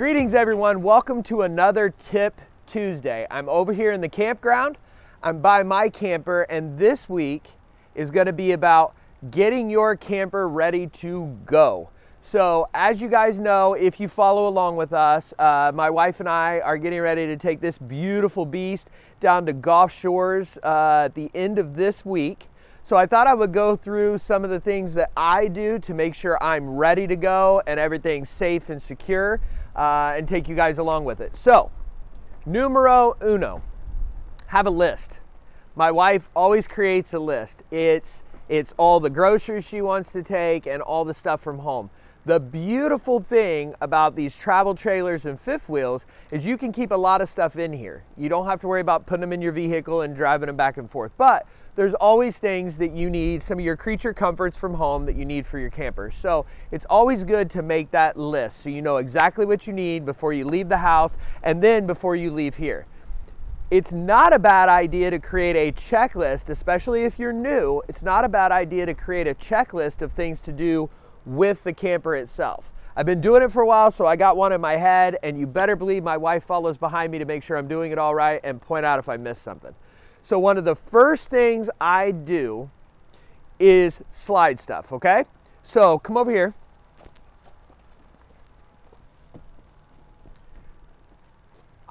Greetings, everyone. Welcome to another Tip Tuesday. I'm over here in the campground. I'm by my camper, and this week is going to be about getting your camper ready to go. So, as you guys know, if you follow along with us, uh, my wife and I are getting ready to take this beautiful beast down to Gulf Shores uh, at the end of this week. So I thought I would go through some of the things that I do to make sure I'm ready to go and everything's safe and secure uh, and take you guys along with it. So, numero uno, have a list. My wife always creates a list. It's it's all the groceries she wants to take and all the stuff from home. The beautiful thing about these travel trailers and fifth wheels is you can keep a lot of stuff in here. You don't have to worry about putting them in your vehicle and driving them back and forth. But there's always things that you need, some of your creature comforts from home that you need for your camper. So it's always good to make that list so you know exactly what you need before you leave the house and then before you leave here. It's not a bad idea to create a checklist, especially if you're new. It's not a bad idea to create a checklist of things to do with the camper itself. I've been doing it for a while, so I got one in my head, and you better believe my wife follows behind me to make sure I'm doing it all right and point out if I miss something. So, one of the first things I do is slide stuff, okay? So, come over here.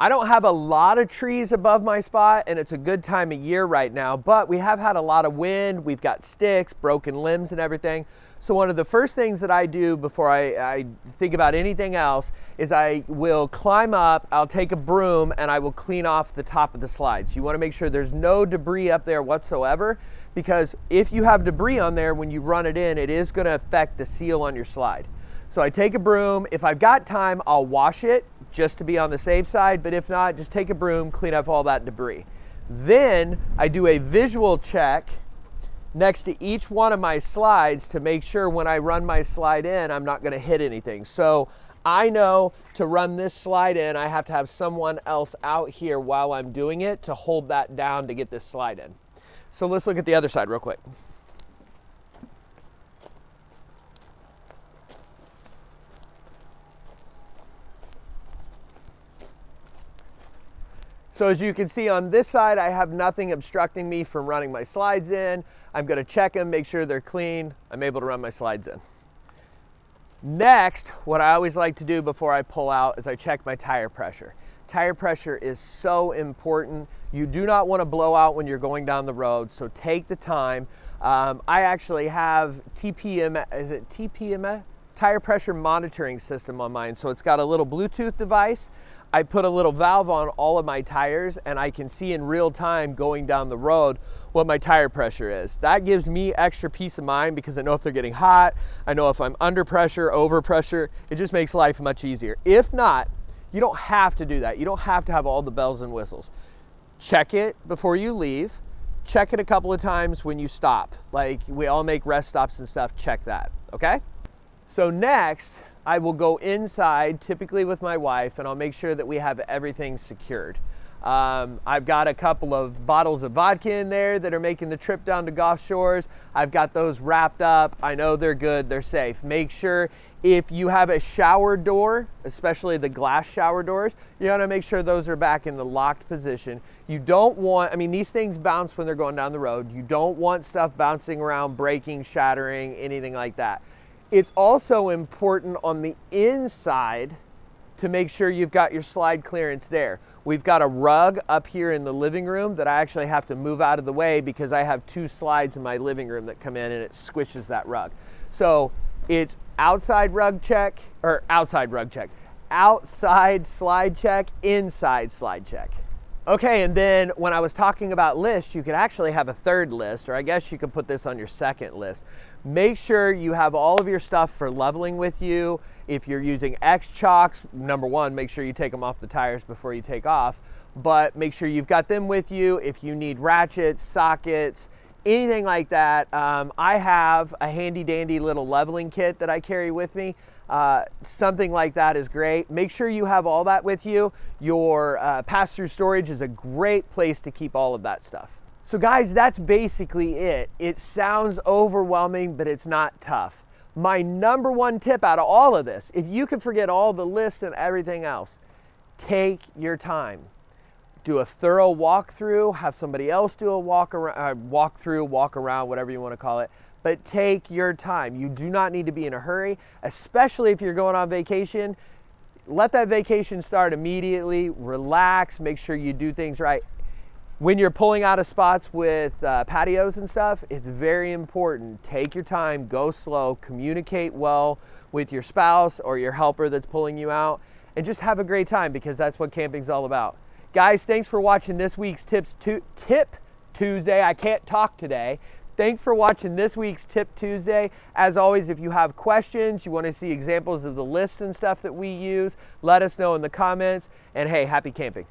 I don't have a lot of trees above my spot, and it's a good time of year right now, but we have had a lot of wind. We've got sticks, broken limbs, and everything. So, one of the first things that I do before I, I, think about anything else is I will climb up, I'll take a broom, and I will clean off the top of the slides. You want to make sure there's no debris up there whatsoever because if you have debris on there when you run it in, it is going to affect the seal on your slide. So, I take a broom. If I've got time, I'll wash it just to be on the safe side, but if not, just take a broom, clean up all that debris. Then I do a visual check next to each one of my slides to make sure when I run my slide in, I'm not going to hit anything. So I know to run this slide in, I have to have someone else out here while I'm doing it to hold that down to get this slide in. So let's look at the other side real quick. So as you can see on this side, I have nothing obstructing me from running my slides in. I'm gonna check them, make sure they're clean. I'm able to run my slides in. Next, what I always like to do before I pull out is I check my tire pressure. Tire pressure is so important. You do not want to blow out when you're going down the road, so take the time. Um, I actually have TPM, is it TPM? Tire pressure monitoring system on mine. So it's got a little Bluetooth device I put a little valve on all of my tires and I can see in real time going down the road what my tire pressure is. That gives me extra peace of mind because I know if they're getting hot, I know if I'm under pressure, over pressure. It just makes life much easier. If not, you don't have to do that. You don't have to have all the bells and whistles. Check it before you leave. Check it a couple of times when you stop. Like we all make rest stops and stuff, check that, okay? So next, I will go inside, typically with my wife, and I'll make sure that we have everything secured. Um, I've got a couple of bottles of vodka in there that are making the trip down to Gulf Shores. I've got those wrapped up. I know they're good, they're safe. Make sure if you have a shower door, especially the glass shower doors, you want to make sure those are back in the locked position. You don't want, I mean, these things bounce when they're going down the road. You don't want stuff bouncing around, breaking, shattering, anything like that. It's also important on the inside to make sure you've got your slide clearance there. We've got a rug up here in the living room that I actually have to move out of the way because I have two slides in my living room that come in and it squishes that rug. So it's outside rug check or outside rug check, outside slide check, inside slide check. Okay, and then when I was talking about lists, you could actually have a third list, or I guess you could put this on your second list. Make sure you have all of your stuff for leveling with you. If you're using X chocks, number one, make sure you take them off the tires before you take off, but make sure you've got them with you. If you need ratchets, sockets, anything like that, um, I have a handy dandy little leveling kit that I carry with me. Uh, something like that is great. Make sure you have all that with you. Your uh, pass through storage is a great place to keep all of that stuff. So, guys, that's basically it. It sounds overwhelming, but it's not tough. My number one tip out of all of this, if you can forget all the lists and everything else, take your time. Do a thorough walkthrough, have somebody else do a walk around, uh, walk through, walk around, whatever you want to call it. But take your time. You do not need to be in a hurry, especially if you're going on vacation. Let that vacation start immediately. Relax, make sure you do things right when you're pulling out of spots with uh, patios and stuff, it's very important. Take your time, go slow, communicate well with your spouse or your helper that's pulling you out, and just have a great time because that's what camping's all about. Guys, thanks for watching this week's Tips Tip Tuesday. I can't talk today. Thanks for watching this week's Tip Tuesday. As always, if you have questions, you want to see examples of the lists and stuff that we use, let us know in the comments. And hey, happy camping.